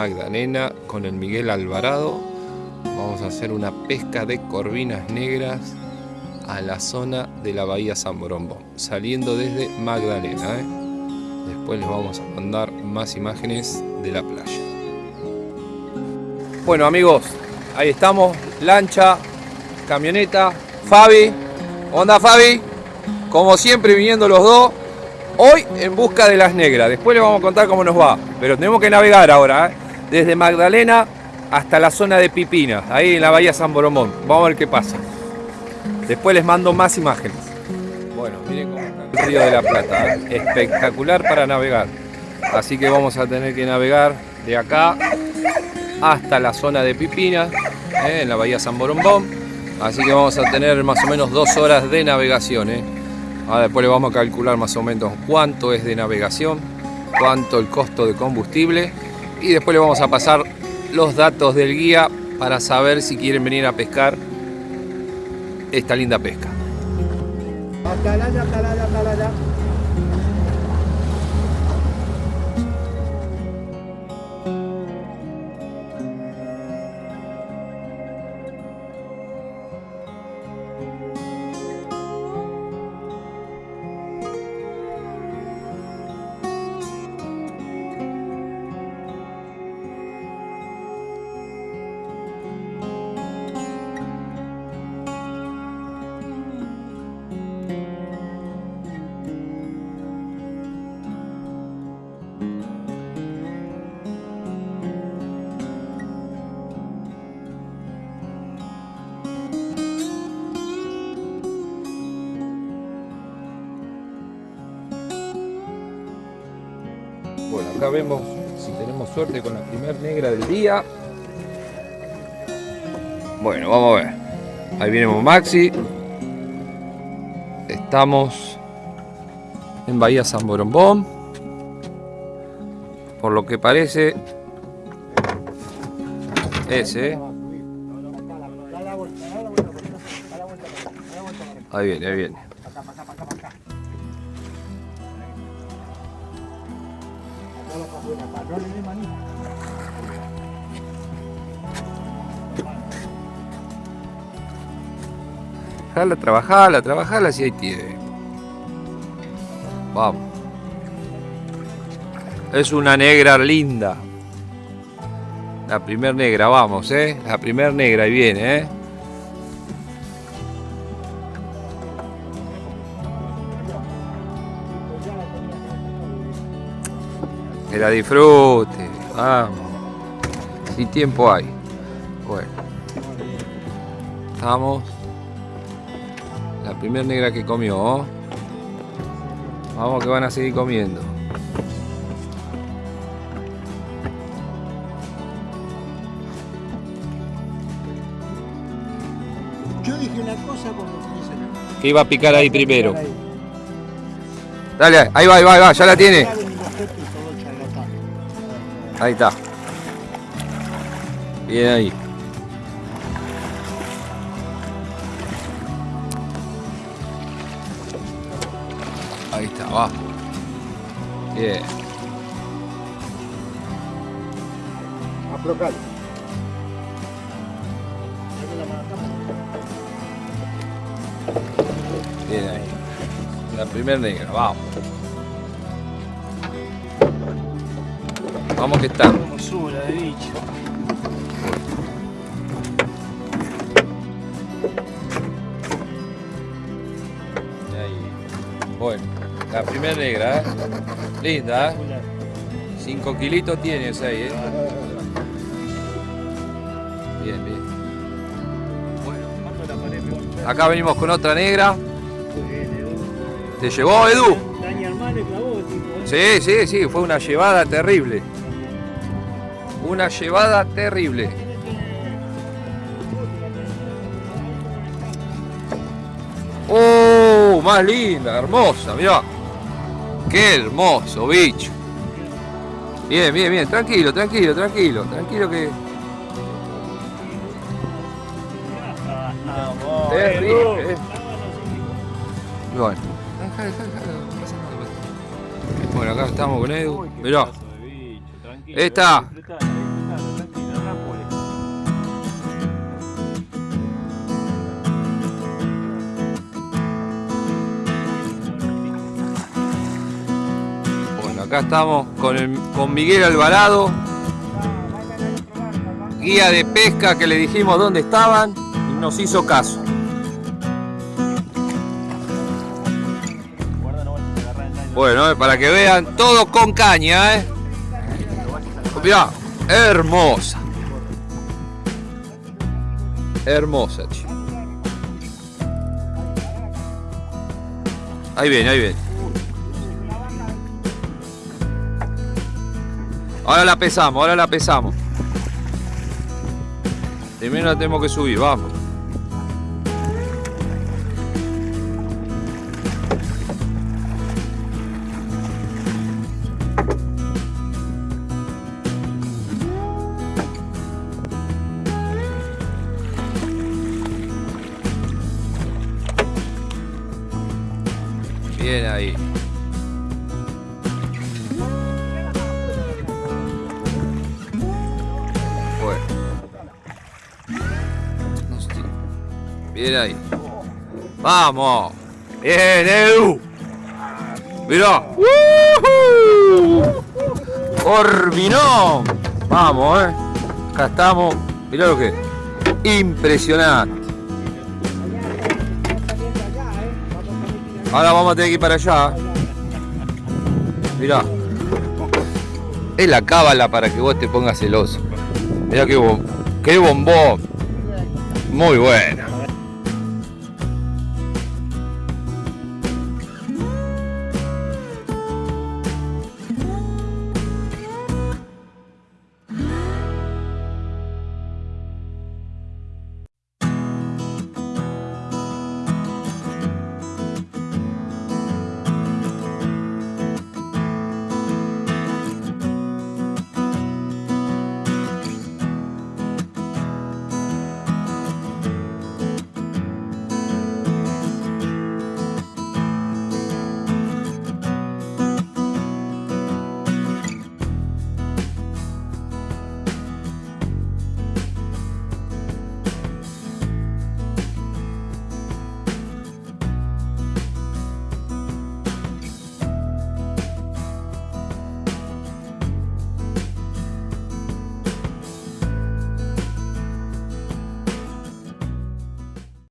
Magdalena con el Miguel Alvarado. Vamos a hacer una pesca de corvinas negras a la zona de la Bahía San Borombo, saliendo desde Magdalena. ¿eh? Después les vamos a mandar más imágenes de la playa. Bueno amigos, ahí estamos, lancha, camioneta, Fabi. Onda Fabi, como siempre viniendo los dos, hoy en busca de las negras. Después les vamos a contar cómo nos va, pero tenemos que navegar ahora, ¿eh? Desde Magdalena hasta la zona de Pipinas, ahí en la bahía San Boromón. Vamos a ver qué pasa. Después les mando más imágenes. Bueno, miren cómo está el río de la Plata. ¿eh? Espectacular para navegar. Así que vamos a tener que navegar de acá hasta la zona de Pipinas, ¿eh? en la bahía San Borombón. Así que vamos a tener más o menos dos horas de navegación. ¿eh? Después le vamos a calcular más o menos cuánto es de navegación, cuánto el costo de combustible. Y después le vamos a pasar los datos del guía para saber si quieren venir a pescar esta linda pesca. Vemos si tenemos suerte con la primer negra del día. Bueno, vamos a ver. Ahí viene Maxi. Estamos en Bahía San Borombón. Por lo que parece, ese. ¿eh? Ahí viene, ahí viene. Trabajala, trabajala, trabajala si hay tiene. Vamos. Es una negra linda. La primer negra, vamos, eh. La primer negra, ahí viene, eh. Que la disfrute. Vamos. Si tiempo hay. Bueno. Estamos. La primer negra que comió. Vamos que van a seguir comiendo. Yo dije una cosa cuando a Que iba a picar ahí primero. Dale, ahí va, ahí va, ahí va, ya la tiene. Ahí está. Bien ahí. Ahí está, va. Bien. Aflojalo. Bien ahí. La primera negra, vamos. Vamos que está. Hermosura de bicho. Ahí. Bueno, la primera negra, ¿eh? Linda, ¿eh? 5 kilitos tienes ahí, ¿eh? Bien, bien. Acá venimos con otra negra. ¿Te llevó, Edu? ¿eh? Sí, sí, sí, fue una llevada terrible. Una llevada terrible. ¡Oh! Más linda, hermosa, mirá. Qué hermoso, bicho. Bien, bien, bien, tranquilo, tranquilo, tranquilo, tranquilo que. Terrible, eh. Bueno. Bueno, acá estamos con Edu. Mirá. Esta. Acá estamos con, el- con Miguel Alvarado, guía de pesca que le dijimos dónde estaban y nos hizo caso. Bueno, eh, para que vean todo con caña, ¿eh? Mirá, hermosa. Hermosa, che. Ahí viene, ahí viene. Ahora la pesamos, ahora la pesamos. Primero la tenemos que subir, vamos. Bien ahí. Bien ahí. Vamos. Bien, Edu. Mirá. Corvinón. Vamos, eh. Acá estamos. Mirá lo que es. Impresionante. Ahora vamos a tener que ir para allá. Mirá. Es la cábala para que vos te pongas celoso. Mirá qué, qué bombón. Muy buena.